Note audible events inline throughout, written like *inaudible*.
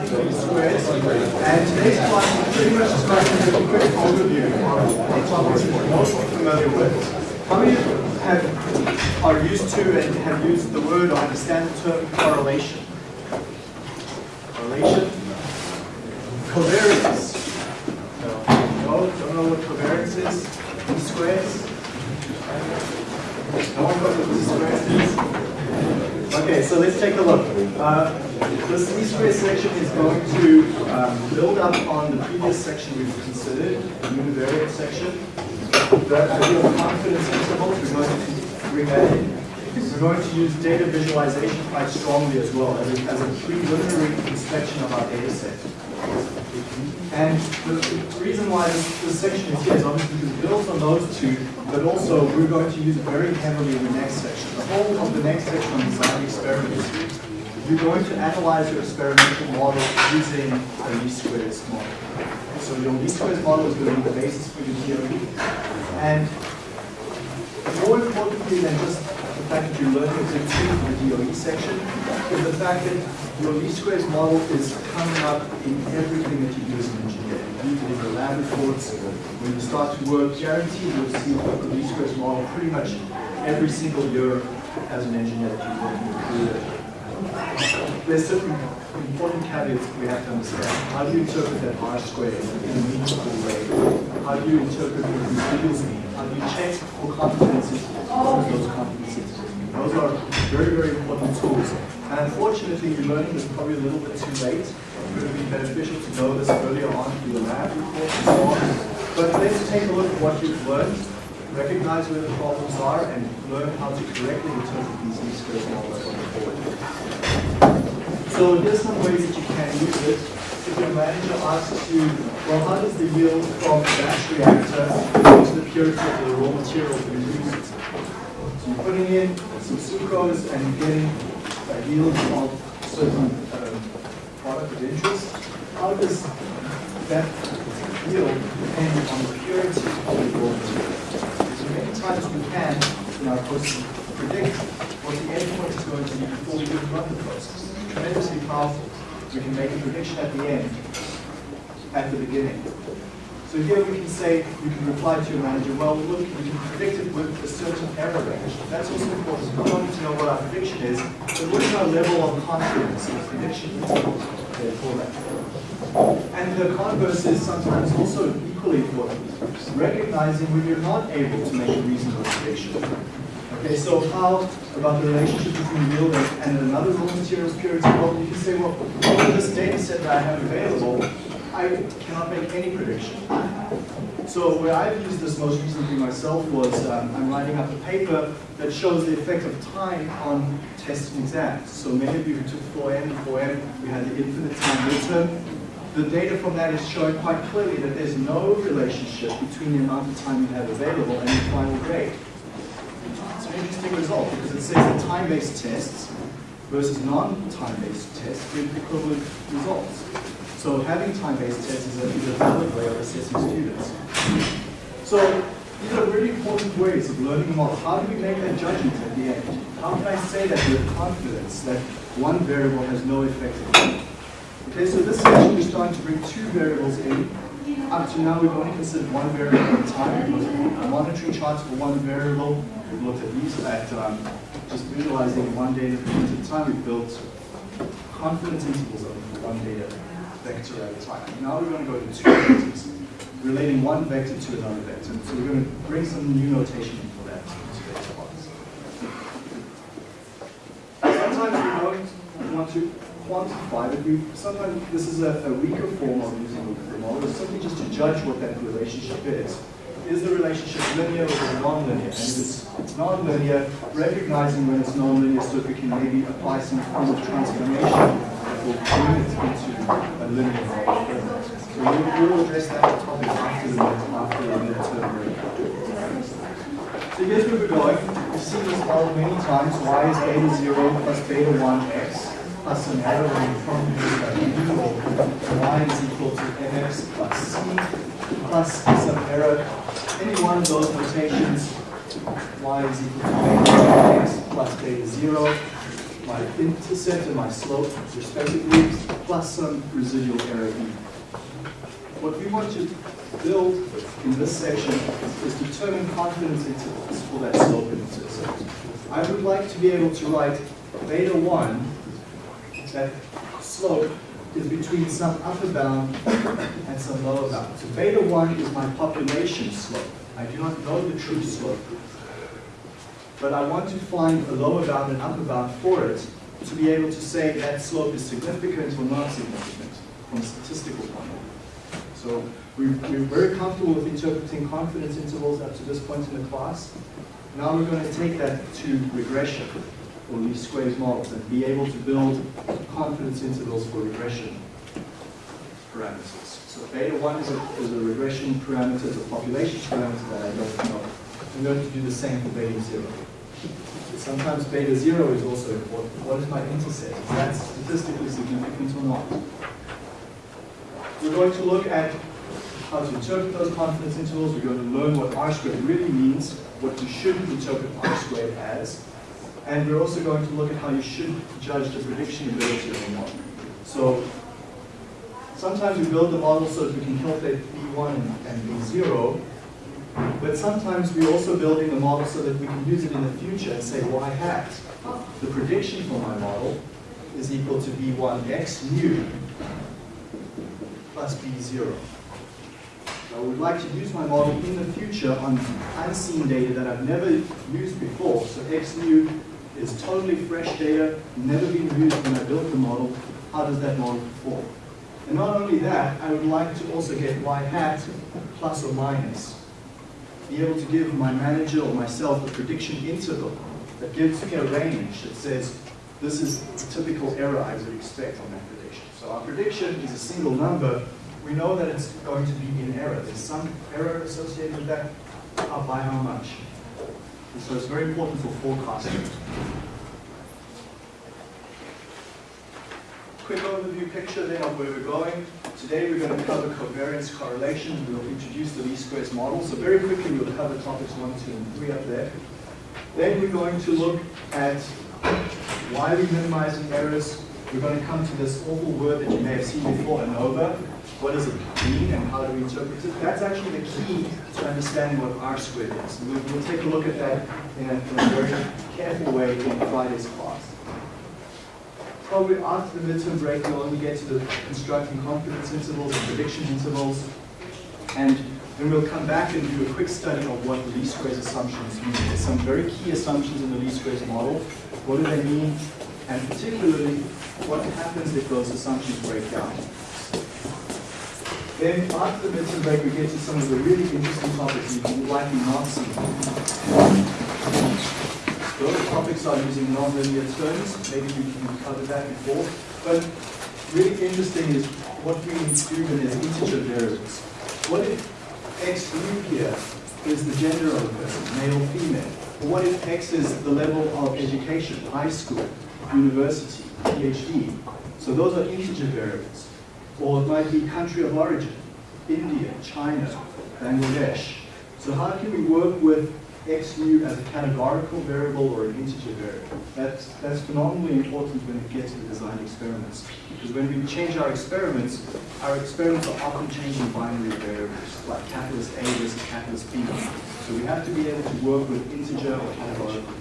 And today's class is pretty much just going to give a quick overview of topics that we're most familiar with. How many have, are used to and have used the word or understand the term correlation? Correlation? Covariance. No, don't know what covariance is? Least squares? No one knows what least squares is? Okay, so let's take a look. Uh, this least section is going to um, build up on the previous section we've considered, the univariate section. The idea of confidence intervals, we're going to bring that in. We're going to use data visualization quite strongly as well as a, as a preliminary inspection of our data set. And the, the reason why this, this, section is here is obviously because it builds on those two, but also we're going to use it very heavily in the next section. The whole of the next section on design experiments, you're going to analyze your experimental model using a least squares model. So your least squares model is going to be the basis for your theory. And more importantly than just the fact that you're learning to do the DOE section is the fact that your least squares model is coming up in everything that you do as an engineer. You it in your lab reports. When you start to work, guaranteed you'll see the least squares model pretty much every single year as an engineer that you're working with. There's certain important caveats we have to understand. How do you interpret that R squared in a meaningful way? How do you interpret what residuals mean? How do you check for competencies, those competencies? Those are very, very important tools. And unfortunately, you're learning this probably a little bit too late. It would be beneficial to know this earlier on through the lab report and so on. But let's take a look at what you've learned, recognize where the problems are, and learn how to correctly interpret these least squares models going forward. So here's some ways that you can use it. If your manager asks you, well, how does the yield from the batch reactor to the purity of the raw material use? So you're putting in some sucrose and getting a yield of certain um, product of interest. How does that yield depend on the purity of the raw material? So many times we can, in our process, predict what the endpoint is going to be before we even run the process tremendously powerful. We can make a prediction at the end, at the beginning. So here we can say, you can reply to your manager, well, look, we can predict it with a certain error range. That's also important. Not only to know what our prediction is, but what is our level of confidence in prediction for that. And the converse is sometimes also equally important. Recognizing when you're not able to make a reasonable prediction. Okay, so how about the relationship between yield and another raw materials purity? Well, you can say, well, over this data set that I have available, I cannot make any prediction. So where I've used this most recently myself was um, I'm writing up a paper that shows the effect of time on tests and exams. So many of you who took 4N and 4M, we had the infinite time midterm. The data from that is showing quite clearly that there's no relationship between the amount of time you have available and your final grade It's an interesting result because it says that time-based tests versus non-time-based tests give equivalent results. So having time-based tests is a, is a valid way of assessing students. So these are really important ways of learning a model. How do we make that judgment at the end? How can I say that with confidence that one variable has no effect on it? Okay, so this section we're starting to bring two variables in up to now, we've only considered one variable at a time. We've looked at monitoring charts for one variable. We've looked at these at um, just visualizing one data point at a time. We've built confidence intervals of one data vector at a time. Now we're going to go to two vectors, relating one vector to another vector. So we're going to bring some new notation for that Sometimes we don't want to quantify it. We, sometimes this is a, a weaker form of using the model, simply just to judge what that relationship is. Is the relationship linear or non-linear? And if it's, non-linear, recognizing when it's non-linear so we can maybe apply some form of transformation that will bring it into a linear model. So we'll, address that topic after the, after the midterm So here's where we're going. We've seen this model many times. y is beta 0 plus beta 1 x plus an arrow of y is equal to mx plus c plus some error. Any one of those notations, y is equal to x plus beta 0, my intercept and my slope respectively, plus some residual error E. What we want to build in this section is determine confidence intervals for that slope intercept. I would like to be able to write beta 1, that slope is between some upper bound and some lower bound. So beta 1 is my population slope. I do not know the true slope. But I want to find a lower bound and upper bound for it to be able to say that slope is significant or not significant from a statistical point of view. So we, we're very comfortable with interpreting confidence intervals up to this point in the class. Now we're going to take that to regression or least squares models and be able to build confidence intervals for regression parameters. So beta 1 is a, is a regression parameter, it's a population parameter that I don't know. I'm going to do the same for beta 0. Sometimes beta 0 is also important. What is my intercept? Is that statistically significant or not? We're going to look at how to interpret those confidence intervals. We're going to learn what R squared really means, what you shouldn't interpret R squared as, and we're also going to look at how you should judge the prediction ability of a model. So sometimes we build the model so that we can calculate B1 and B0, but sometimes we're also building the model so that we can use it in the future and say y hat, the prediction for my model is equal to B1 x nu plus B0. I would like to use my model in the future on unseen data that I've never used before. So x nu is totally fresh data, never been used when I built the model. How does that model perform? And not only that, I would like to also get y hat plus or minus. Be able to give my manager or myself a prediction interval that gives me a range that says this is the typical error I would expect on that prediction. So our prediction is a single number. We know that it's going to be in error. There's some error associated with that. By how much? And so it's very important for forecasting. Quick overview picture then of where we're going. Today we're going to cover covariance correlation. We'll introduce the least squares model. So very quickly we'll cover topics one, two, and three up there. Then we're going to look at why we're minimizing errors. We're going to come to this awful word that you may have seen before, ANOVA. What does it mean and how do we interpret it? That's actually the key to understanding what R squared is. We'll, we'll take a look at that in a, in a very careful way in Friday's class. Probably after the midterm break, we'll only get to the constructing confidence intervals and prediction intervals. And then we'll come back and do a quick study of what the least squares assumptions mean. There's some very key assumptions in the least squares model. What do they mean? And particularly, what happens if those assumptions break down? Then after the midterm break, we get to some of the really interesting topics you will likely not see. Those topics are using nonlinear terms. Maybe we can cover that before. But really interesting is what we include as integer variables. What if x nu here is the gender of a person, male, female? Or what if x is the level of education, high school, university, PhD? So those are integer variables. Or it might be country of origin, India, China, Bangladesh. So how can we work with x nu as a categorical variable or an integer variable? That's, that's phenomenally important when we get to the design experiments. Because when we change our experiments, our experiments are often changing binary variables, like catalyst A versus catalyst B. So we have to be able to work with integer or categorical.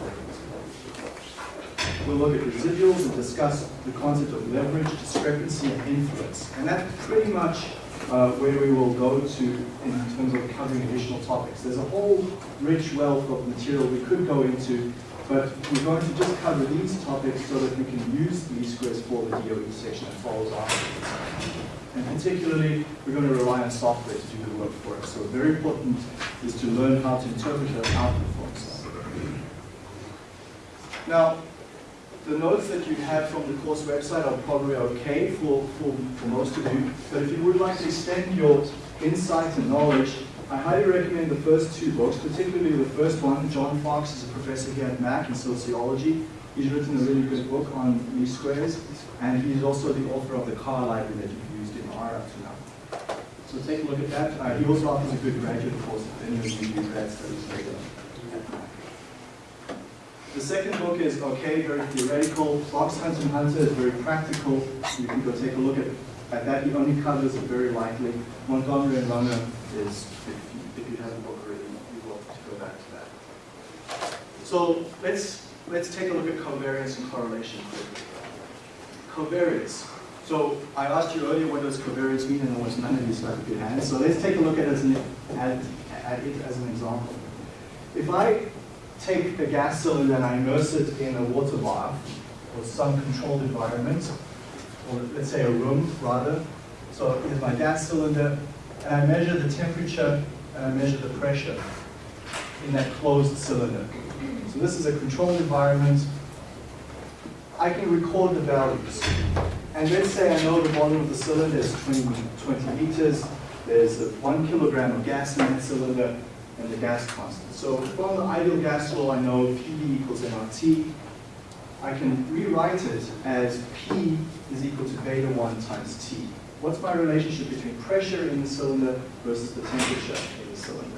We'll look at residuals and discuss the concept of leverage, discrepancy, and influence. And that's pretty much uh, where we will go to in terms of covering additional topics. There's a whole rich wealth of material we could go into, but we're going to just cover these topics so that we can use least squares for the DOE section that follows afterwards. And particularly, we're going to rely on software to do the work for us. So very important is to learn how to interpret and output software. Now, the notes that you have from the course website are probably okay for, for, for most of you, but if you would like to extend your insight and knowledge, I highly recommend the first two books, particularly the first one. John Fox is a professor here at Mac in sociology. He's written a really good book on least squares, and he's also the author of the car library that you've used in R up to now. So take a look at that. Uh, he also offers a good graduate course if any of you do grad studies later. The second book is okay, very theoretical. Box Hunter and Hunter is very practical. You can go take a look at, at that. He only covers it very lightly. Montgomery and Runger is, if you, if you have the book already, you will go back to that. So let's let's take a look at covariance and correlation. Covariance. So I asked you earlier what does covariance mean, and there was none of you stuck up your hands. So let's take a look at, it as an, at, at it as an example. If I take the gas cylinder and I immerse it in a water bath or some controlled environment, or let's say a room rather. So here's my gas cylinder, and I measure the temperature and I measure the pressure in that closed cylinder. So this is a controlled environment. I can record the values. And let's say I know the volume of the cylinder is 20, 20 liters. There's one kilogram of gas in that cylinder and the gas constant. So from the ideal gas law, I know PV equals nRT. I can rewrite it as P is equal to beta 1 times T. What's my relationship between pressure in the cylinder versus the temperature in the cylinder?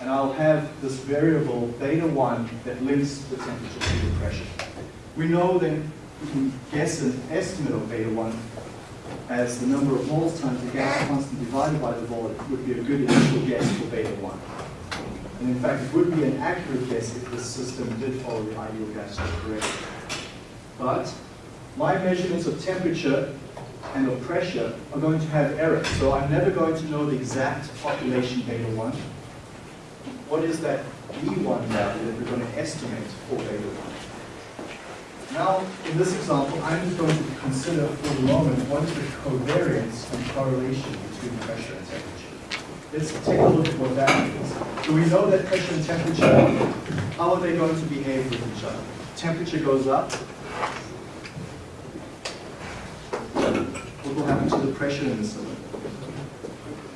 And I'll have this variable beta 1 that links the temperature to the pressure. We know then we can guess an estimate of beta 1 as the number of moles times the gas constant divided by the volume would be a good initial guess for beta 1. And in fact, it would be an accurate guess if the system did follow the ideal gas law correctly. But my measurements of temperature and of pressure are going to have errors. So I'm never going to know the exact population beta 1. What is that B1 value that we're going to estimate for beta 1? Now, in this example, I'm just going to consider for the moment what is the covariance and correlation between pressure and temperature. Let's take a look at what that means. So we know that pressure and temperature, how are they going to behave with each other? Temperature goes up. What will happen to the pressure in the cylinder?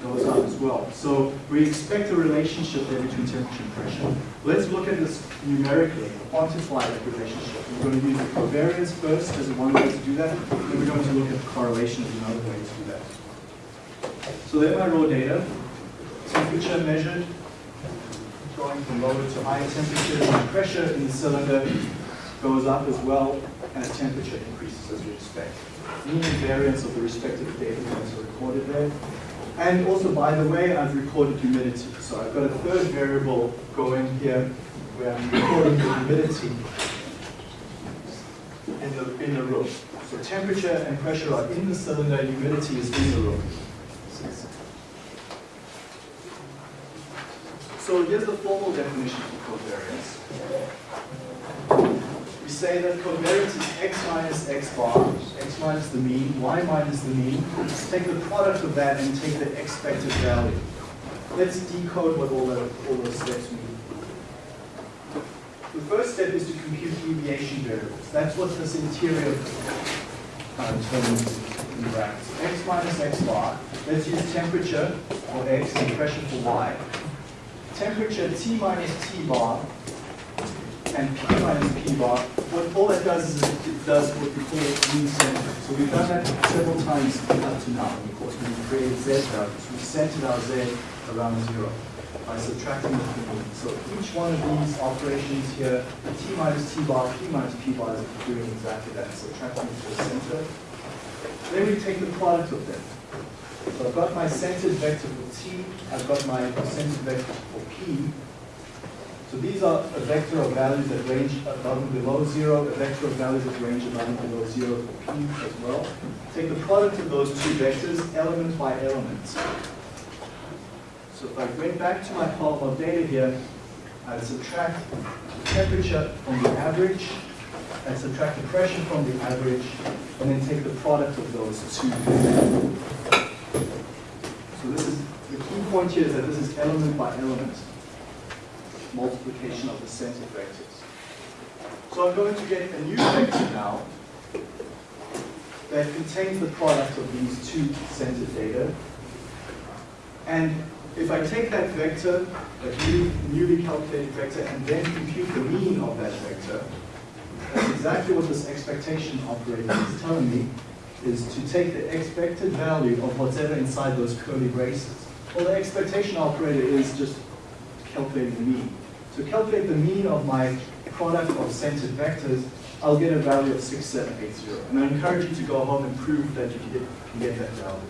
Goes up as well. So we expect a relationship there between temperature and pressure. Let's look at this numerically, quantify that relationship. We're going to use the covariance first as one way to do that, then we're going to look at the correlation as another way to do that. So there my raw data. Temperature measured, going from lower to higher temperatures, and pressure in the cylinder goes up as well as temperature increases as we expect. Mean and variance of the respective data points are recorded there. And also, by the way, I've recorded humidity. So I've got a third variable going here where I'm recording the humidity in the, in the room. So temperature and pressure are in the cylinder, humidity is in the room. So here's the formal definition for covariance. Say that covariance is x minus x bar, x minus the mean, y minus the mean. Take the product of that and take the expected value. Let's decode what all, the, all those steps mean. The first step is to compute deviation variables. That's what this interior uh, term in brackets. X minus x bar. Let's use temperature for x and pressure for y. Temperature T minus T bar and P minus P bar, what all that does is it does what we call mean center. So we've done that several times up to now in the course. When we created Z values, we centered our Z around zero by subtracting the mean. So each one of these operations here, T minus T bar, P minus P bar is doing exactly that, subtracting to the center. Then we take the product of them. So I've got my centered vector for T, I've got my centered vector for P. So these are a vector of values that range above and below zero, a vector of values that range above and below zero for P as well. Take the product of those two vectors, element by element. So if I went back to my of data here, I'd subtract the temperature from the average, I'd subtract the pressure from the average, and then take the product of those two. So this is, the key point here is that this is element by element multiplication of the center vectors. So I'm going to get a new vector now that contains the product of these two centered data. And if I take that vector, that new, newly calculated vector, and then compute the mean of that vector, that's exactly what this expectation operator is telling me, is to take the expected value of whatever inside those curly braces. Well, the expectation operator is just calculating the mean. To calculate the mean of my product of centered vectors, I'll get a value of 6780. And I encourage you to go home and prove that you can get, get that value.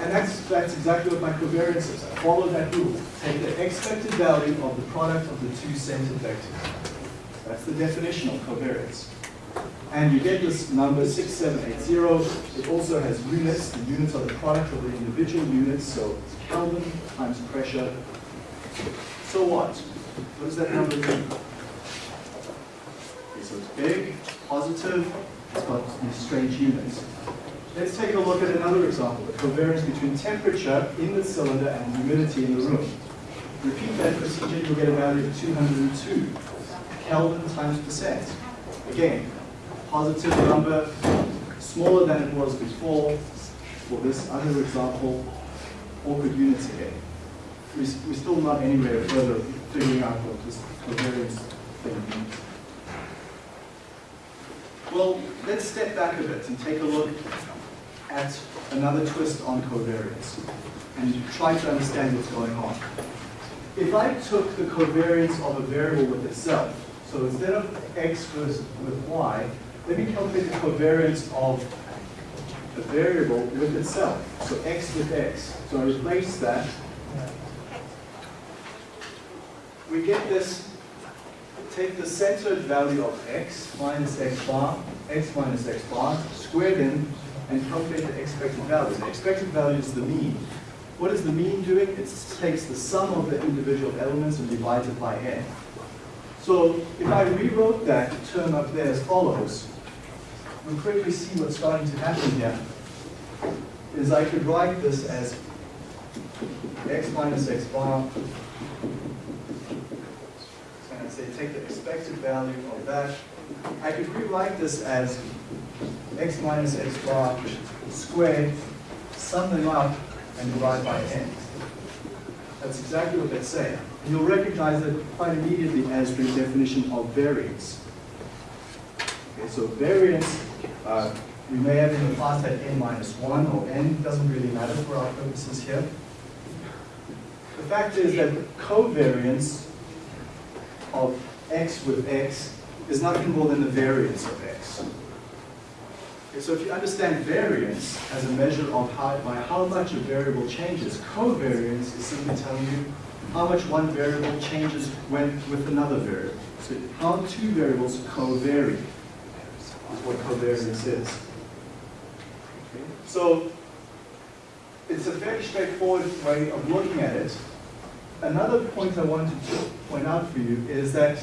And that's, that's exactly what my covariance is. I follow that rule. Take the expected value of the product of the two centered vectors. That's the definition of covariance. And you get this number 6780. It also has units. The units are the product of the individual units, so Kelvin times pressure. So what? What does that number mean? Okay, so it's big, positive, it's got these strange units. Let's take a look at another example, the covariance between temperature in the cylinder and humidity in the room. Repeat that procedure, you'll get a value of 202 Kelvin times percent. Again, positive number, smaller than it was before. For this other example, awkward units again. We, we're still not anywhere further figuring out what this covariance thing means. Well, let's step back a bit and take a look at another twist on covariance and try to understand what's going on. If I took the covariance of a variable with itself, so instead of x with y, let me calculate the covariance of a variable with itself. So x with x. So I replace that. We get this, take the centered value of x minus x bar, x minus x bar, squared in and calculate the expected value. The expected value is the mean. What is the mean doing? It takes the sum of the individual elements and divides it by n. So if I rewrote that term up there as follows, we'll quickly see what's starting to happen here. Is I could write this as x minus x bar, and I'd say take the expected value of that. I could rewrite this as x minus x bar squared, sum them up, and divide by n. That's exactly what that's saying. And you'll recognize it quite immediately as the definition of variance. Okay, so variance, uh, we may have in the past had n minus 1 or n, doesn't really matter for our purposes here. The fact is that covariance of x with x is nothing more than the variance of x. Okay, so if you understand variance as a measure of how, by how much a variable changes, covariance is simply telling you how much one variable changes when with another variable. So how two variables covary is what covariance is. So it's a very straightforward way of looking at it. Another point I wanted to point out for you is that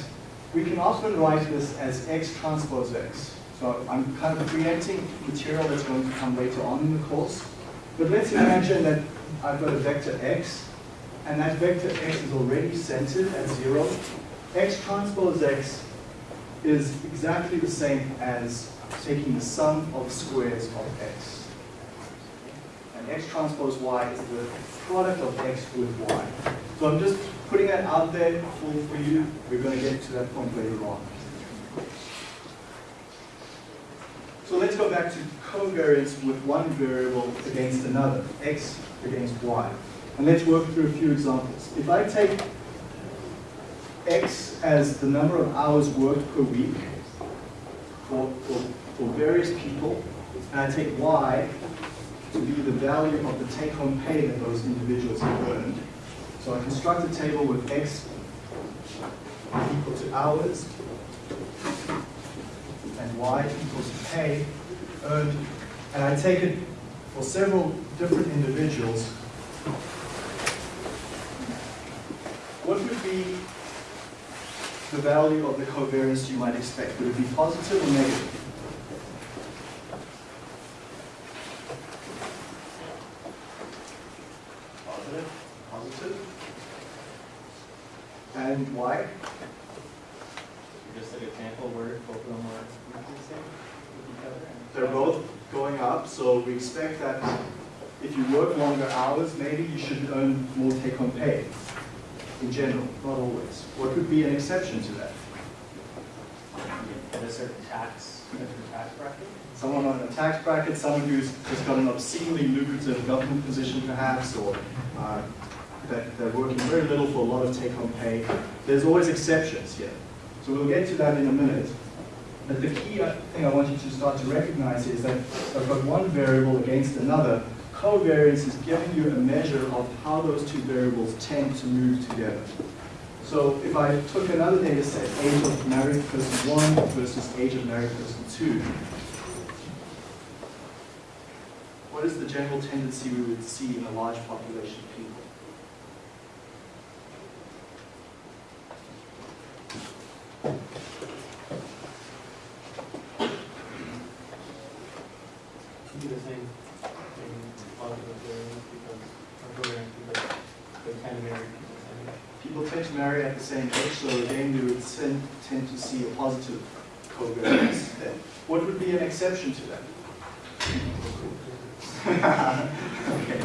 we can often write this as x transpose x. So I'm kind of preempting material that's going to come later on in the course. But let's imagine that I've got a vector x, and that vector x is already centered at zero. x transpose x is exactly the same as taking the sum of squares of x. X transpose y is the product of x with y. So I'm just putting that out there for, for you. We're going to get to that point later on. So let's go back to covariance with one variable against another, x against y. And let's work through a few examples. If I take x as the number of hours worked per week for, for, for various people, and I take y to be the value of the take-home pay that those individuals have earned. So I construct a table with x equal to hours, and y equals to pay earned, and I take it for several different individuals, what would be the value of the covariance you might expect? Would it be positive or negative? Positive, positive. And why? Just an example where both of them are equal to same with each other. and- They're both going up, so we expect that if you work longer hours, maybe you should earn more take-home pay. In general, not always. What could be an exception to that? At a certain tax, different tax bracket. Someone on a tax bracket, someone who's just got an obscenely lucrative government position perhaps, or uh, that they're working very little for a lot of take-home pay. There's always exceptions here. So we'll get to that in a minute. But the key thing I want you to start to recognize is that I've got one variable against another. Covariance is giving you a measure of how those two variables tend to move together. So if I took another data set, age of married person one versus age of married person two, what is the general tendency we would see in a large population of people? Do the same thing, positive variance because, or covariance because they tend to marry people the same age. People tend to marry at the same so again, we would tend, to see a positive covariance then. What would be an exception to that? okay.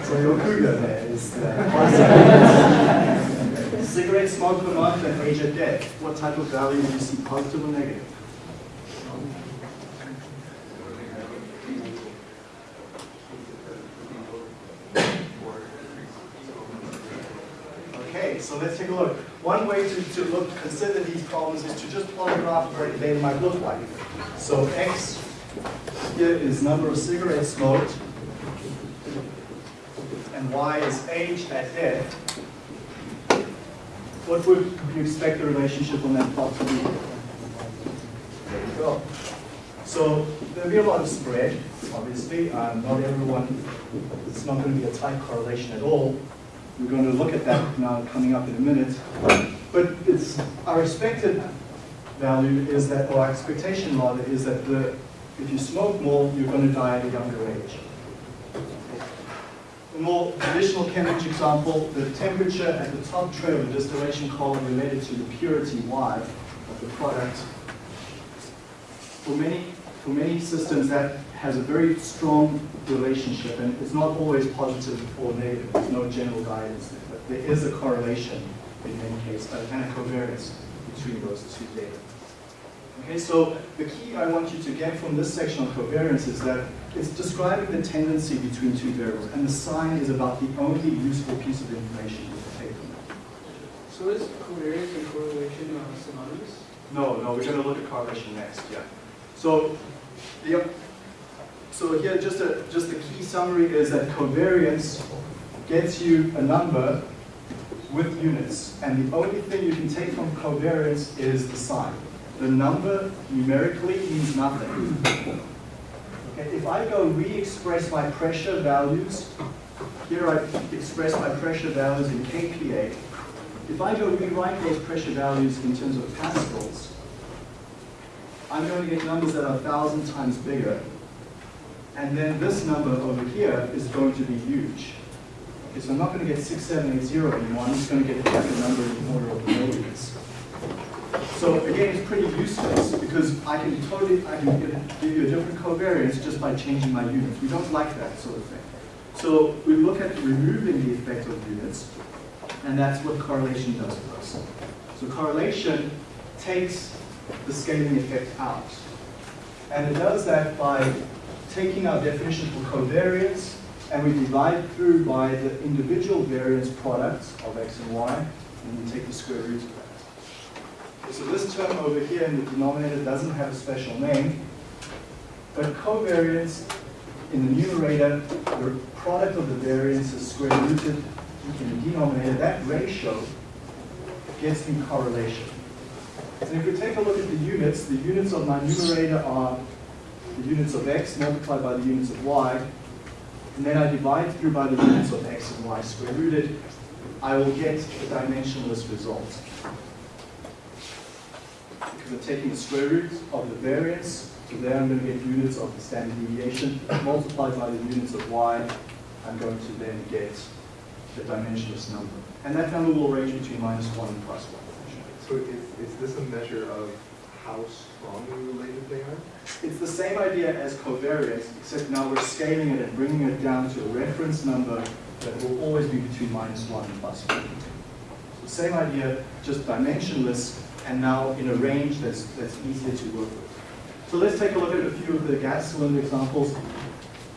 *laughs* so your cougar there is uh, cigarette smoke per month and age of death. What type of value do you see, positive or negative? Okay, so let's take a look. One way to, to look, consider these problems is to just plot a graph what they might look like. So X here is number of cigarettes smoked, and Y is age at death. What would you expect the relationship on that plot to be? There you go. So there'll be a lot of spread, obviously. Um, not everyone, it's not going to be a tight correlation at all. We're going to look at that now coming up in a minute. But it's our expected value is that, or expectation rather, is that the, if you smoke more, you're going to die at a younger age. A more traditional chemical example, the temperature at the top tray of the distillation column related to the purity Y of the product. For many, for many systems, that has a very strong relationship, and it's not always positive or negative. There's no general guidance there, but there is a correlation in many cases, and a covariance between those two data. Okay, so the key I want you to get from this section on covariance is that it's describing the tendency between two variables, and the sign is about the only useful piece of information you can take from it. So is covariance and correlation uh, synonymous? No, no, we're going to look at correlation next, yeah. So, the, so here, just a, just the key summary is that covariance gets you a number with units, and the only thing you can take from covariance is the sign. The number numerically means nothing. Okay, if I go re-express my pressure values, here I express my pressure values in kPa. If I go rewrite those pressure values in terms of pascals, I'm going to get numbers that are thousand times bigger. And then this number over here is going to be huge. Okay, so I'm not going to get 6780 anymore, I'm just going to get a different number in order of millions. So again, it's pretty useless because I can totally, I can give you a different covariance just by changing my units. We don't like that sort of thing. So we look at removing the effect of units, and that's what correlation does for us. So correlation takes the scaling effect out. And it does that by taking our definition for covariance, and we divide through by the individual variance products of x and y, and we take the square root of that. So this term over here in the denominator doesn't have a special name, but covariance in the numerator, the product of the variance is square rooted in the denominator. That ratio gets in correlation. And if we take a look at the units, the units of my numerator are the units of x multiplied by the units of y, and then I divide through by the units of x and y square rooted, I will get a dimensionless result. Because I'm taking the square root of the variance, so there I'm going to get units of the standard deviation, multiplied by the units of y, I'm going to then get the dimensionless number. And that number will range between minus 1 and plus 1. So is, is this a measure of how strongly related they are? It's the same idea as covariance, except now we're scaling it and bringing it down to a reference number that will always be between minus 1 and plus 1. So same idea, just dimensionless, and now in a range that's, that's easier to work with. So let's take a look at a few of the gas cylinder examples.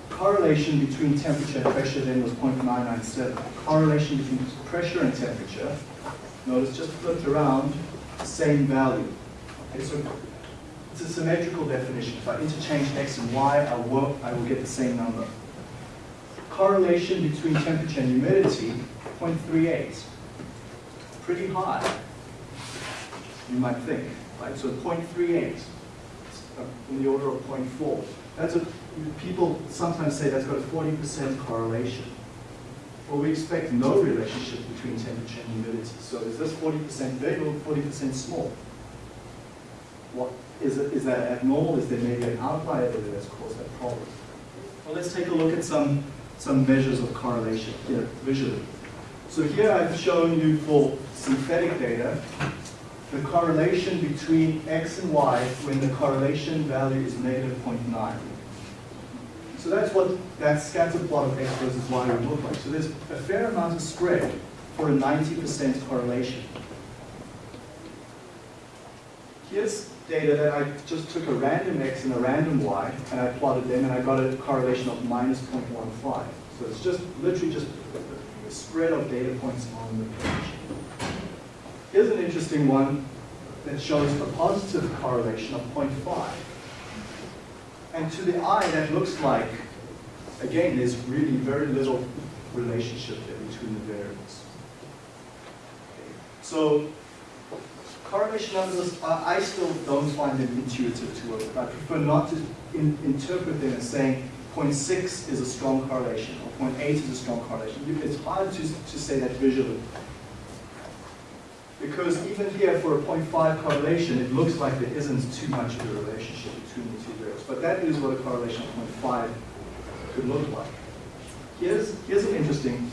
correlation between temperature and pressure then was 0.997. Correlation between pressure and temperature, notice just flipped around, same value. Okay, so it's a symmetrical definition. If I interchange x and y, I will, I will get the same number. Correlation between temperature and humidity, 0.38. Pretty high, you might think, right? So 0.38, uh, in the order of 0.4. That's a, people sometimes say that's got a 40% correlation. Well, we expect no relationship between temperature and humidity. So is this 40% big or 40% small? What, is, is that abnormal? Is there maybe an outlier there that's caused that problem? Well, let's take a look at some, some measures of correlation here visually. So here I've shown you for synthetic data the correlation between x and y when the correlation value is negative 0.9. So that's what that scatter plot of x versus y would look like. So there's a fair amount of spread for a 90% correlation. Here's data that I just took a random x and a random y, and I plotted them, and I got a correlation of minus 0.15. So it's just literally just a spread of data points on the page. Here's an interesting one that shows a positive correlation of 0.5. And to the eye, that looks like, again, there's really very little relationship there between the variables. So correlation numbers, I I still don't find them intuitive to work. I prefer not to in, interpret them as saying 0.6 is a strong correlation or 0.8 is a strong correlation. It's hard to, to say that visually. Because even here for a 0.5 correlation, it looks like there isn't too much of a relationship between the two variables. But that is what a correlation of 0.5 could look like. Here's, here's an interesting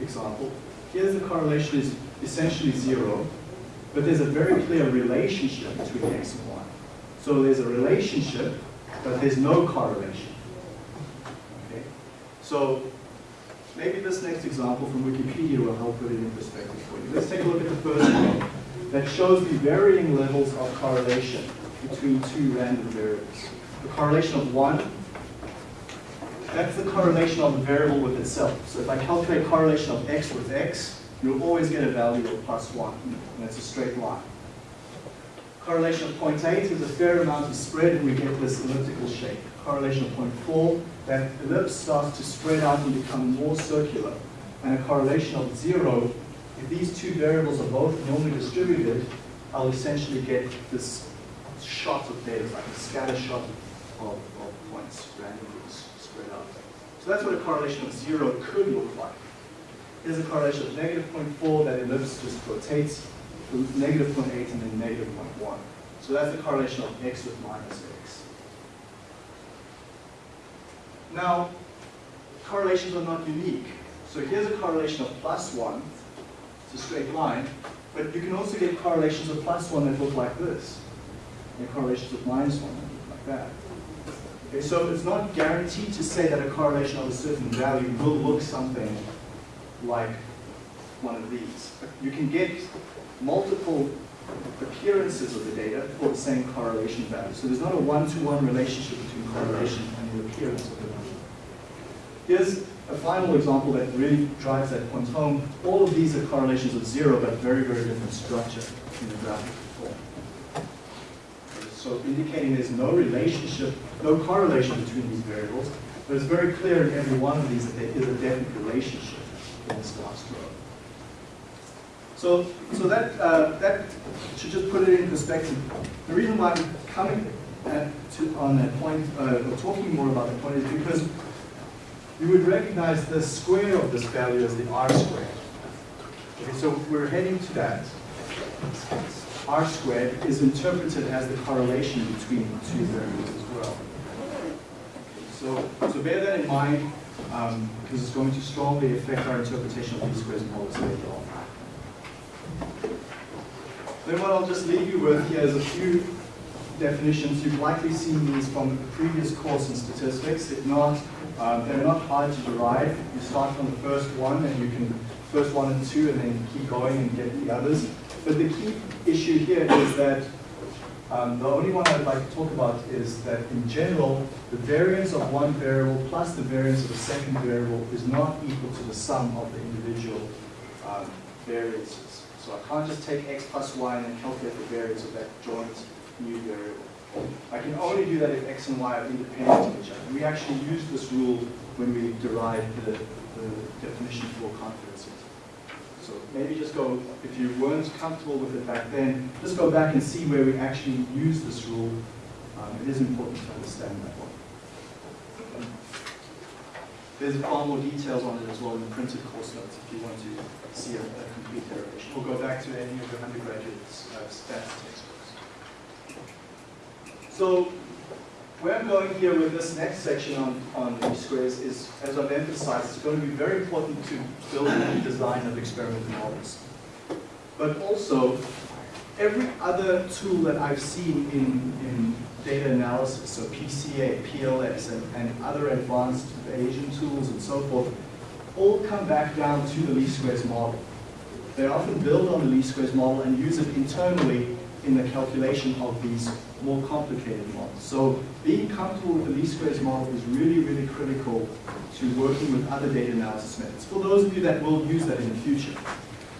example. Here's the correlation is essentially zero, but there's a very clear relationship between x and y. So there's a relationship, but there's no correlation. Okay? So maybe this next example from Wikipedia will help put it in perspective for you. Let's take a look at the first one that shows the varying levels of correlation between two random variables. The correlation of one, that's the correlation of the variable with itself. So if I calculate correlation of x with x, you'll always get a value of plus one, and that's a straight line. Correlation of 0.8 is a fair amount of spread, and we get this elliptical shape. Correlation of 0.4, that ellipse starts to spread out and become more circular. And a correlation of zero, if these two variables are both normally distributed, I'll essentially get this shot of data, like a scatter shot of, of points randomly spread out. So that's what a correlation of zero could look like. Here's a correlation of negative 0.4, that ellipse just rotates, negative 0.8 and then negative 0.1. So that's the correlation of x with minus x. Now, correlations are not unique. So here's a correlation of plus 1, it's a straight line, but you can also get correlations of plus 1 that look like this, and correlations of minus 1 that look like that. Okay, so it's not guaranteed to say that a correlation of a certain value will look something like one of these. You can get multiple appearances of the data for the same correlation value. So there's not a one-to-one relationship between correlation and the appearance of the number. Here's a final example that really drives that point home. All of these are correlations of zero, but very, very different structure in the graphical form. So indicating there's no relationship, no correlation between these variables, but it's very clear in every one of these that there is a definite relationship So, so that, uh, that should just put it in perspective. The reason why I'm coming to, on that point, uh, or talking more about that point is because you would recognize the square of this value as the r squared. Okay, so we're heading to that. r squared is interpreted as the correlation between two variables as well. So, so bear that in mind, um, because it's going to strongly affect our interpretation of least squares and poles later on. Then what I'll just leave you with here is a few definitions. You've likely seen these from a previous course in statistics. If not, um, they're not hard to derive. You start from the first one and you can, first one and two, and then keep going and get the others. But the key issue here is that Um, the only one I'd like to talk about is that in general, the variance of one variable plus the variance of a second variable is not equal to the sum of the individual um, variances. So I can't just take x plus y and then calculate the variance of that joint new variable. I can only do that if x and y are independent of each other. We actually use this rule when we derive the, the definition for confidence. So maybe just go, if you weren't comfortable with it back then, just go back and see where we actually use this rule. Um, it is important to understand that one. There's far more details on it as well in the printed course notes if you want to see a, a complete derivation. Or go back to any of your undergraduate uh, stats textbooks. So where I'm going here with this next section on, on least squares is, as I've emphasized, it's going to be very important to build the design of experimental models. But also, every other tool that I've seen in, in data analysis, so PCA, PLS, and, and other advanced Bayesian tools and so forth, all come back down to the least squares model. They often build on the least squares model and use it internally in the calculation of these more complicated models. So being comfortable with the least squares model is really, really critical to working with other data analysis methods. For those of you that will use that in the future.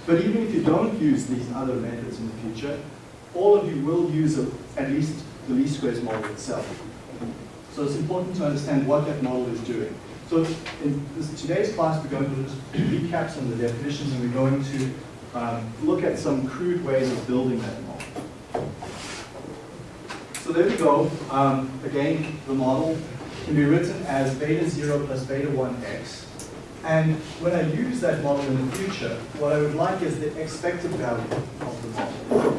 But even if you don't use these other methods in the future, all of you will use a, at least the least squares model itself. So it's important to understand what that model is doing. So in this, today's class, we're going to just recap some of the definitions and we're going to um, look at some crude ways of building that model. So there we go. Um, again, the model can be written as beta 0 plus beta 1x. And when I use that model in the future, what I would like is the expected value of the model.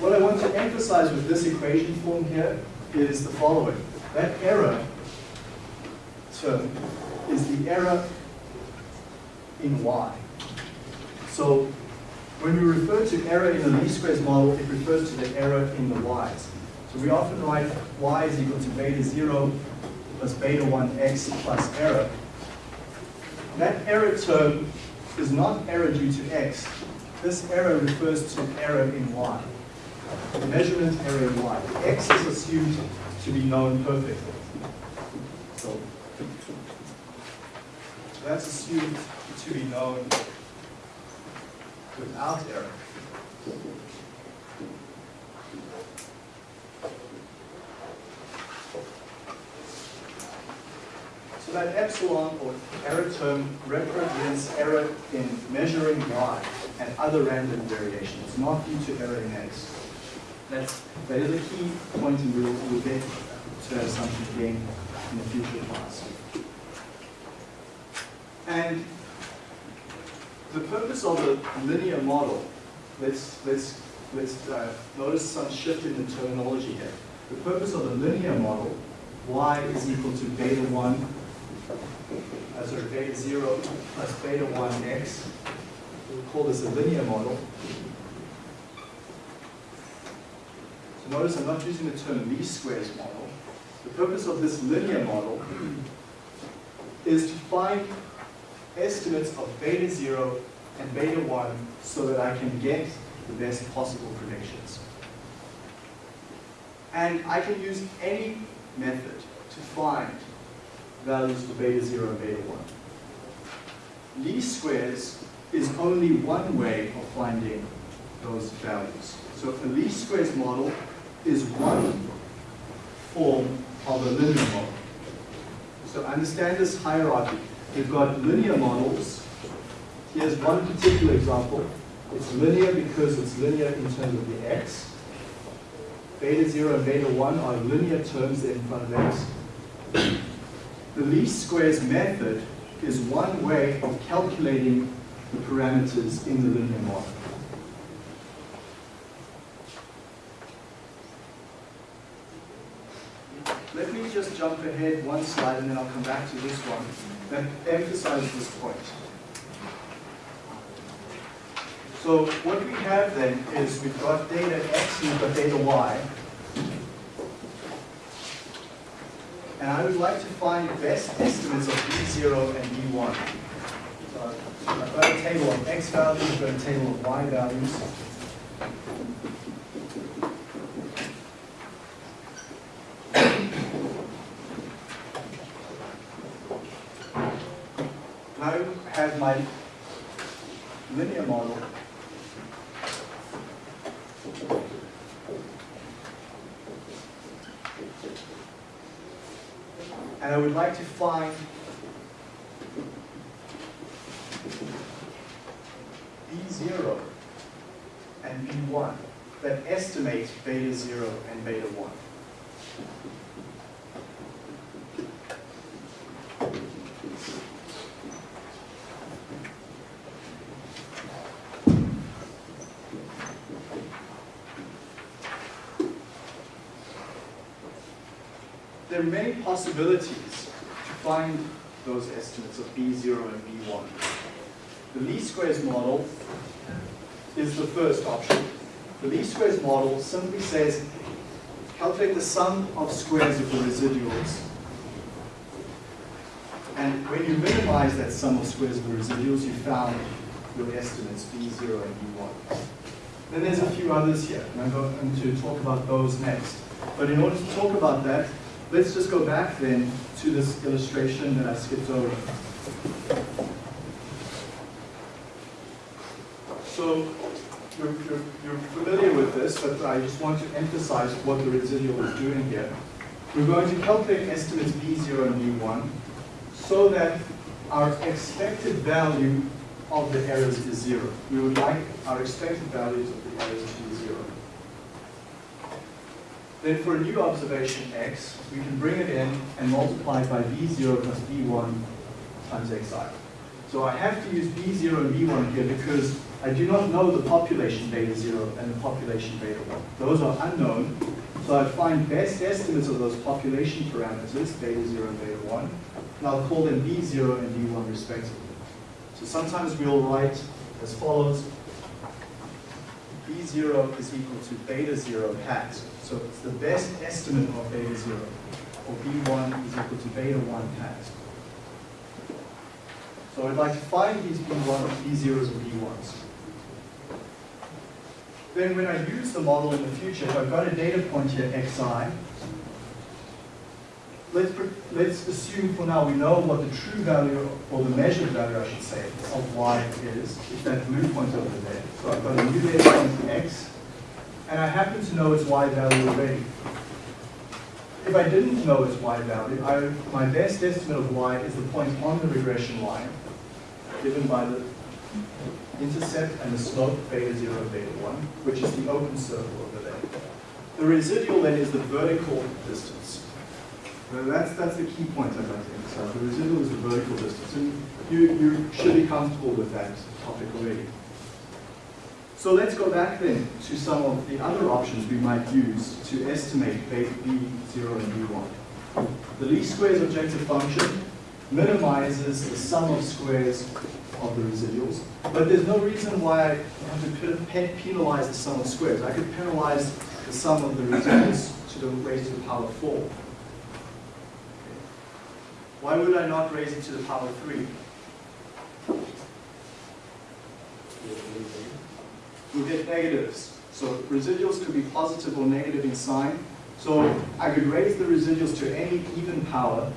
What I want to emphasize with this equation form here is the following. That error term is the error in y. So when we refer to error in the least squares model, it refers to the error in the y's. So we often write y is equal to beta 0 plus beta 1x plus error. That error term is not error due to x. This error refers to error in y. The measurement error in y. x is assumed to be known perfectly. So that's assumed to be known without error. So that epsilon or error term represents error in measuring y and other random variations, not due to error in x. That's, that is a key point and we'll, we'll get to that assumption again in the future class. And the purpose of the linear model, let's, let's, let's uh, notice some shift in the terminology here. The purpose of the linear model, y is equal to beta 1 uh, sorry, beta 0 plus beta 1x. We'll call this a linear model. So notice I'm not using the term least squares model. The purpose of this linear model is to find estimates of beta 0 and beta 1 so that I can get the best possible predictions. And I can use any method to find values for beta 0 and beta 1. Least squares is only one way of finding those values. So a least squares model is one form of a linear model. So understand this hierarchy. We've got linear models. Here's one particular example. It's linear because it's linear in terms of the x. Beta 0 and beta 1 are linear terms in front of x. The least squares method is one way of calculating the parameters in the linear model. Let me just jump ahead one slide and then I'll come back to this one that emphasizes this point. So what we have then is we've got data x and we've got data y. And I would like to find best estimates of B0 and B1. So I've got a table of x values, I've got a table of y values. My linear model. And I would like to find B0 and B1 that estimate beta 0 and beta 1. There are many possibilities to find those estimates of B0 and B1. The least squares model is the first option. The least squares model simply says calculate the sum of squares of the residuals. And when you minimize that sum of squares of the residuals, you found your estimates B0 and B1. Then there's a few others here, and I'm going to talk about those next. But in order to talk about that, let's just go back then to this illustration that I skipped over. So you're, you're, you're familiar with this, but I just want to emphasize what the residual is doing here. We're going to calculate estimates B0 and B1 so that our expected value of the errors is zero. We would like our expected values of the errors. Then for a new observation x, we can bring it in and multiply it by b0 plus b1 times xi. So I have to use b0 and b1 here because I do not know the population beta 0 and the population beta 1. Those are unknown. So I find best estimates of those population parameters, beta 0 and beta 1, and I'll call them b0 and b1 respectively. So sometimes we'll write as follows, b0 is equal to beta 0 hat. So it's the best estimate of beta 0, or b1 is equal to beta 1 hat. So I'd like to find these b1, b0s and b1s. Then when I use the model in the future, if I've got a data point here, xi, let's, let's assume for now we know what the true value, or the measured value, I should say, of y is, if that blue point over there. So I've got a new data point x, and I happen to know its y value already. If I didn't know its y value, I, my best estimate of y is the point on the regression line, given by the intercept and the slope beta 0, beta 1, which is the open circle over there. The residual then is the vertical distance. Now that's, that's the key point I'd like to emphasize. The residual is the vertical distance. And you, you should be comfortable with that topic already. So let's go back then to some of the other options we might use to estimate beta B0 and B1. The least squares objective function minimizes the sum of squares of the residuals, but there's no reason why I have to penalize the sum of squares. I could penalize the sum of the residuals to the raised to the power of 4. Why would I not raise it to the power of 3? We'll get negatives. So residuals could be positive or negative in sign. So I could raise the residuals to any even power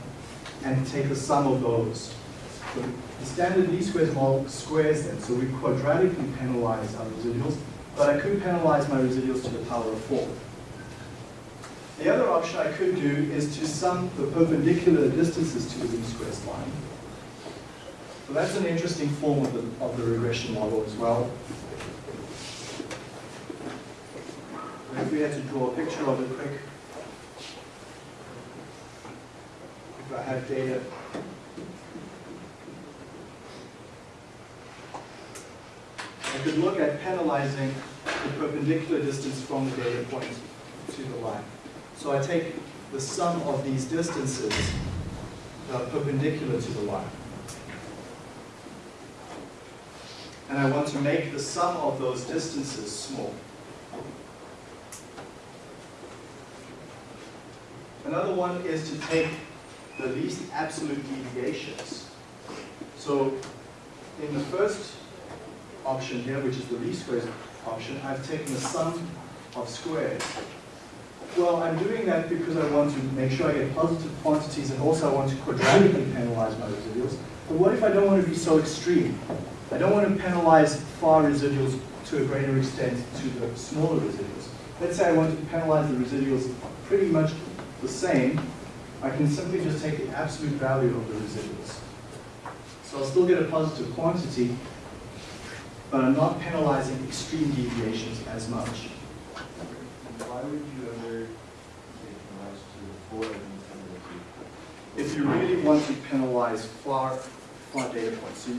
and take the sum of those. So the standard least squares model squares them. So we quadratically penalize our residuals, but I could penalize my residuals to the power of 4. The other option I could do is to sum the perpendicular distances to the least squares line. So that's an interesting form of the, of the regression model as well. And if we had to draw a picture of it quick, if I have data I could look at penalizing the perpendicular distance from the data point to the line. So I take the sum of these distances that are perpendicular to the line. And I want to make the sum of those distances small. Another one is to take the least absolute deviations. So in the first option here, which is the least squares option, I've taken the sum of squares. Well, I'm doing that because I want to make sure I get positive quantities and also I want to quadratically penalize my residuals. But what if I don't want to be so extreme? I don't want to penalize far residuals to a greater extent to the smaller residuals. Let's say I want to penalize the residuals pretty much the same. I can simply just take the absolute value of the residuals. So I'll still get a positive quantity, but I'm not penalizing extreme deviations as much. Why would you ever rise to the four and ten of the if you really want to penalize far, far data points. So,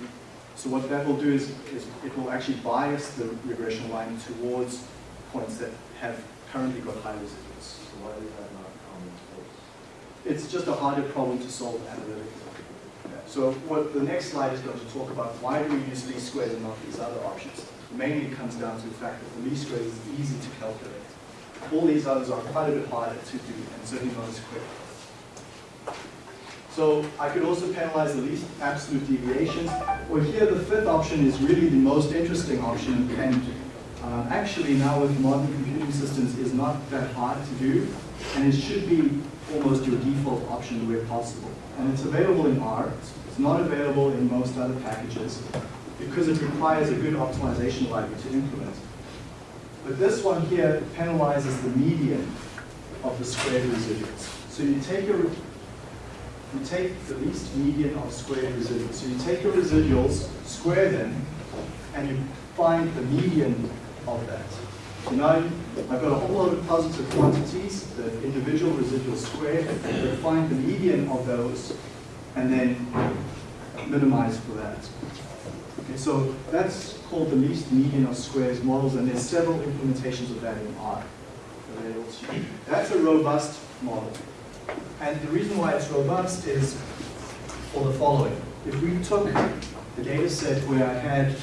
so what that will do is, is it will actually bias the regression line towards points that have currently got high residuals. So why that not common space? It's just a harder problem to solve analytically. So what the next slide is going to talk about, why do we use least squares and not these other options? Mainly it comes down to the fact that the least squares is easy to calculate. All these others are quite a bit harder to do and certainly not as quick. So I could also penalize the least absolute deviations. Well, here the fifth option is really the most interesting option and um, actually now with modern computing systems is not that hard to do and it should be almost your default option where possible. And it's available in R, it's not available in most other packages because it requires a good optimization library to implement. But this one here penalizes the median of the squared residuals. So you take your you take the least median of squared residuals. So you take your residuals, square them, and you find the median of that. So now I've got a whole lot of positive quantities, the individual residual squared, but find the median of those, and then minimize for that. Okay, so that's called the least median of squares models, and there's several implementations of that in R. That's a robust model. And the reason why it's robust is for the following. If we took the data set where I had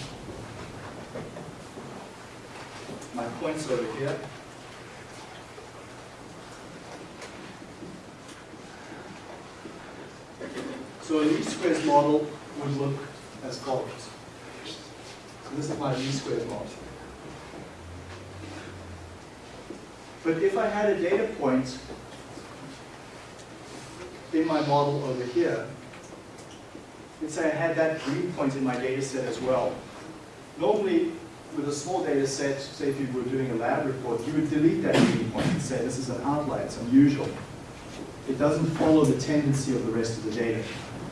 my points over here, so a least squares model would look as follows. So this is my least squares model. But if I had a data point in my model over here, let's say I had that green point in my data set as well. Normally, with a small data set, say if you were doing a lab report, you would delete that green point and say this is an outlier, it's unusual. It doesn't follow the tendency of the rest of the data.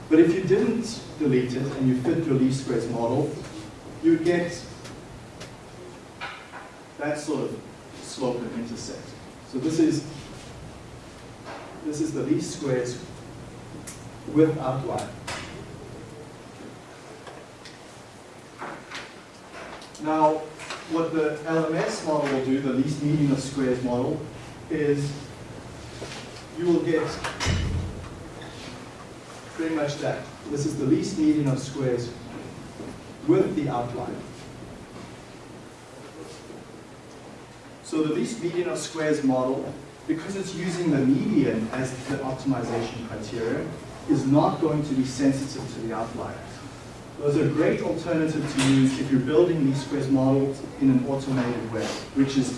But if you didn't delete it and you fit your least squares model, you would get that sort of slope and intercept. So this is this is the least squares with outlier. Now, what the LMS model will do, the least median of squares model, is you will get pretty much that. This is the least median of squares with the outlier. So the least median of squares model, because it's using the median as the optimization criteria, is not going to be sensitive to the outliers. Those are a great alternative to use if you're building these squares models in an automated way, which is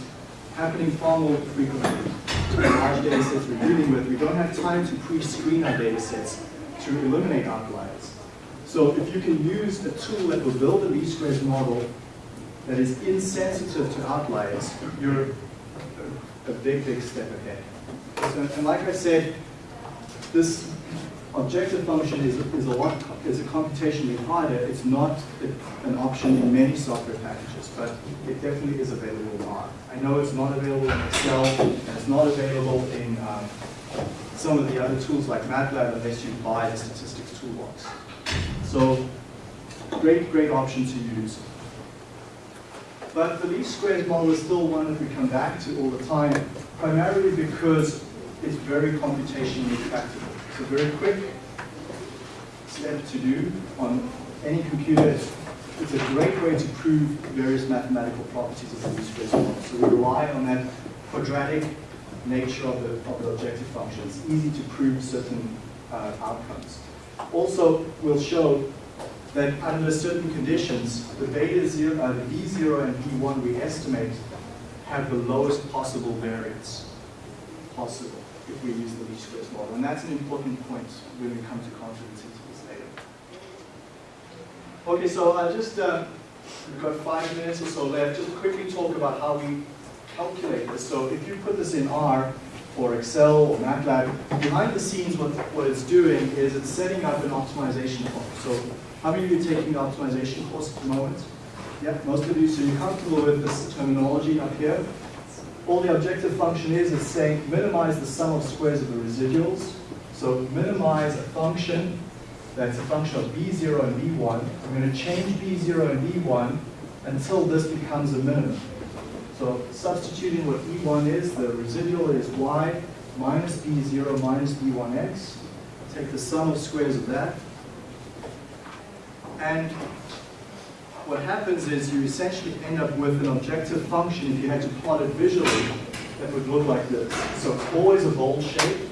happening far more frequently. Large data sets we're dealing with, we don't have time to pre-screen our data sets to eliminate outliers. So if you can use a tool that will build a least squares model that is insensitive to outliers, you're a- a big, big step ahead. So- And like I said, this objective function is, is a lot, is a computationally harder. It's not an option in many software packages, but it definitely is available in R. I know it's not available in Excel, and it's not available in um, some of the other tools like MATLAB unless you buy the statistics toolbox. So, great, great option to use. But the least squares model is still one that we come back to all the time, primarily because it's very computationally tractable. A very quick step to do on any computer. It's, a great way to prove various mathematical properties of the squares model. So we rely on that quadratic nature of the, of the objective function. It's easy to prove certain uh, outcomes. Also, we'll show that under certain conditions, the beta zero, uh, the B0 and B1 we estimate have the lowest possible variance possible if we use the least squares model. And that's an important point when we come to confidence intervals later. Okay, so I just, uh, we've got five minutes or so left, just quickly talk about how we calculate this. So if you put this in R or Excel or MATLAB, behind the scenes what, what it's doing is it's setting up an optimization problem. So how many of you are taking the optimization course at the moment? Yeah, most of you, so you're comfortable with this terminology up here. All the objective function is, is saying minimize the sum of squares of the residuals. So minimize a function that's a function of b0 and b1. I'm going to change b0 and b1 until this becomes a minimum. So substituting what e1 is, the residual is y minus b0 minus b1x. Take the sum of squares of that. And what happens is you essentially end up with an objective function, if you had to plot it visually, that would look like this. So always a bowl shape,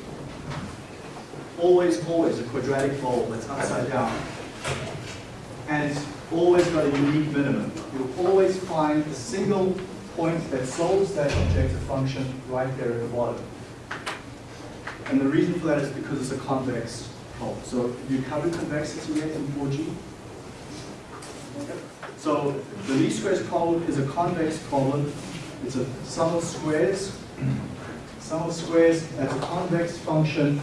always, always a quadratic bowl that's upside down. And it's always got a unique minimum. You'll always find a single point that solves that objective function right there at the bottom. And the reason for that is because it's a convex problem. So you covered convexity yet in 4G? So the least squares problem is a convex problem. It's a sum of squares. Sum of squares as a convex function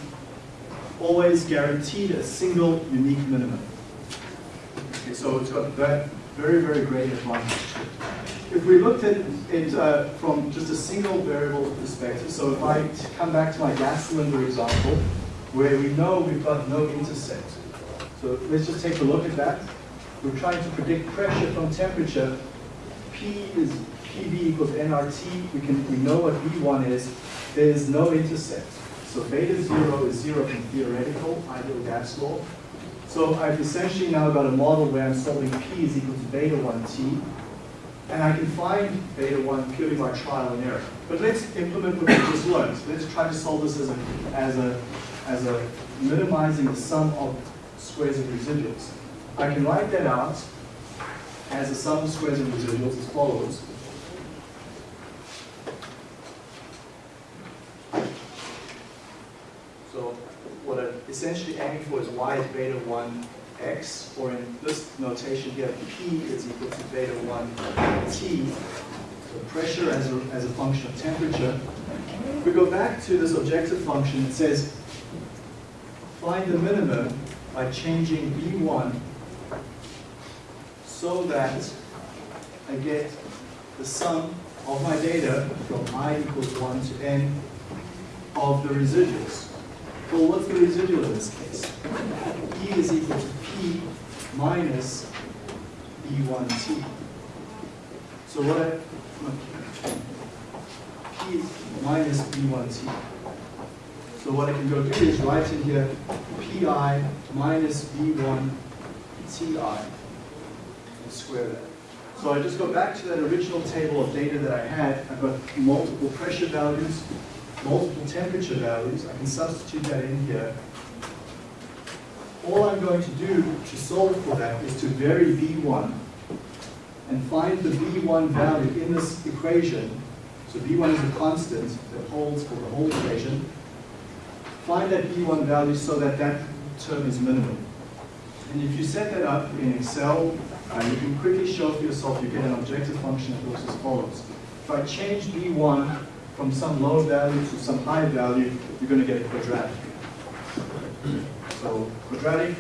always guaranteed a single unique minimum. Okay, so it's got that very, very great advantage. If we looked at it uh, from just a single variable perspective, so if I come back to my gas cylinder example, where we know we've got no intercept. So let's just take a look at that. We're trying to predict pressure from temperature. P is PV equals nRT. We can we know what V1 is. There is no intercept. So beta zero is zero from theoretical ideal gas law. So I've essentially now got a model where I'm solving P is equal to beta 1t. And I can find beta 1 purely by trial and error. But let's implement what we just learned. Let's try to solve this as a, as a, as a minimizing the sum of squares of residuals. I can write that out as a sum of squares of residuals as follows. So what I'm essentially aiming for is y is beta 1 x, or in this notation here, p is equal to beta 1 t, so pressure as a, as a function of temperature. If we go back to this objective function, it says find the minimum by changing b1 so that I get the sum of my data from i equals 1 to n of the residuals. Well, what's the residual in this case? E is equal to P minus B1T. So what I, P minus B1T. So what I can go do is write in here PI minus B1TI square that. So I just go back to that original table of data that I had. I've got multiple pressure values, multiple temperature values. I can substitute that in here. All I'm going to do to solve for that is to vary B1 and find the B1 value in this equation. So B1 is a constant that holds for the whole equation. Find that B1 value so that that term is minimum. And if you set that up in Excel, uh, you can quickly show for yourself you get an objective function that looks as follows. If I change B1 from some low value to some high value, you're going to get a quadratic. So quadratic,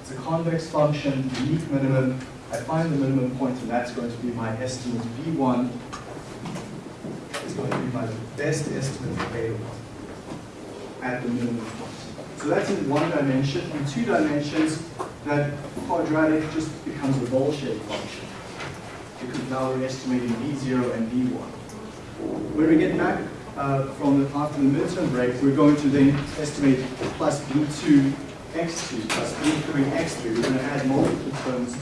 it's a convex function, unique minimum. I find the minimum point, and that's going to be my estimate B1 is going to be my best estimate beta 1 at the minimum point. So that's in one dimension. In two dimensions, that quadratic just becomes a bowl-shaped function because now we're estimating B0 and B1. When we get back uh, from the, after the midterm break, we're going to then estimate plus B2 x2 plus B3 x3. We're going to add multiple terms